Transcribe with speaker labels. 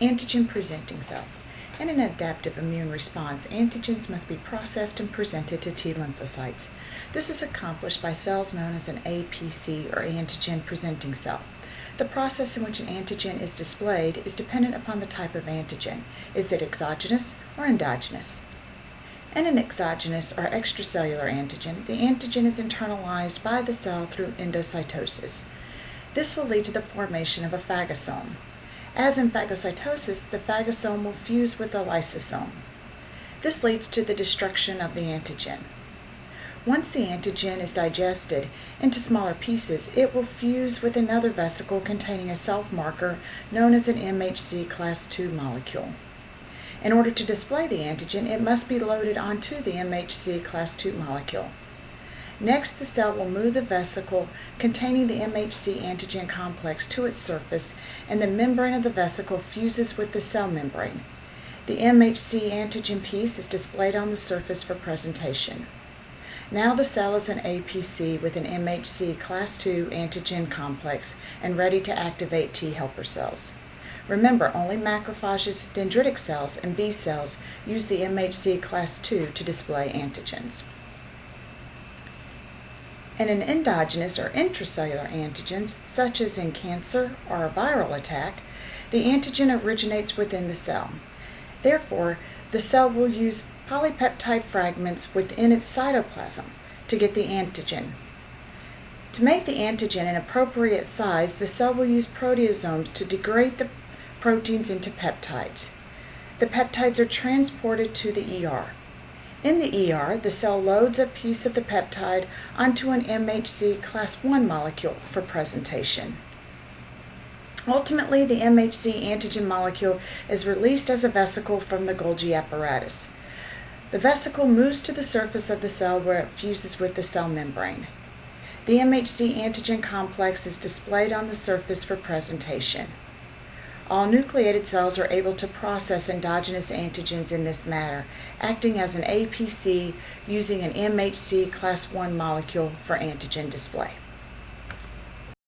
Speaker 1: Antigen presenting cells. In an adaptive immune response, antigens must be processed and presented to T lymphocytes. This is accomplished by cells known as an APC or antigen presenting cell. The process in which an antigen is displayed is dependent upon the type of antigen. Is it exogenous or endogenous? In an exogenous or extracellular antigen, the antigen is internalized by the cell through endocytosis. This will lead to the formation of a phagosome. As in phagocytosis, the phagosome will fuse with the lysosome. This leads to the destruction of the antigen. Once the antigen is digested into smaller pieces, it will fuse with another vesicle containing a self-marker known as an MHC class II molecule. In order to display the antigen, it must be loaded onto the MHC class II molecule. Next, the cell will move the vesicle containing the MHC antigen complex to its surface, and the membrane of the vesicle fuses with the cell membrane. The MHC antigen piece is displayed on the surface for presentation. Now the cell is an APC with an MHC class II antigen complex and ready to activate T helper cells. Remember, only macrophages, dendritic cells, and B cells use the MHC class II to display antigens. And in endogenous or intracellular antigens, such as in cancer or a viral attack, the antigen originates within the cell. Therefore, the cell will use polypeptide fragments within its cytoplasm to get the antigen. To make the antigen an appropriate size, the cell will use proteasomes to degrade the proteins into peptides. The peptides are transported to the ER. In the ER, the cell loads a piece of the peptide onto an MHC class I molecule for presentation. Ultimately, the MHC antigen molecule is released as a vesicle from the Golgi apparatus. The vesicle moves to the surface of the cell where it fuses with the cell membrane. The MHC antigen complex is displayed on the surface for presentation. All nucleated cells are able to process endogenous antigens in this manner, acting as an APC using an MHC class I molecule for antigen display.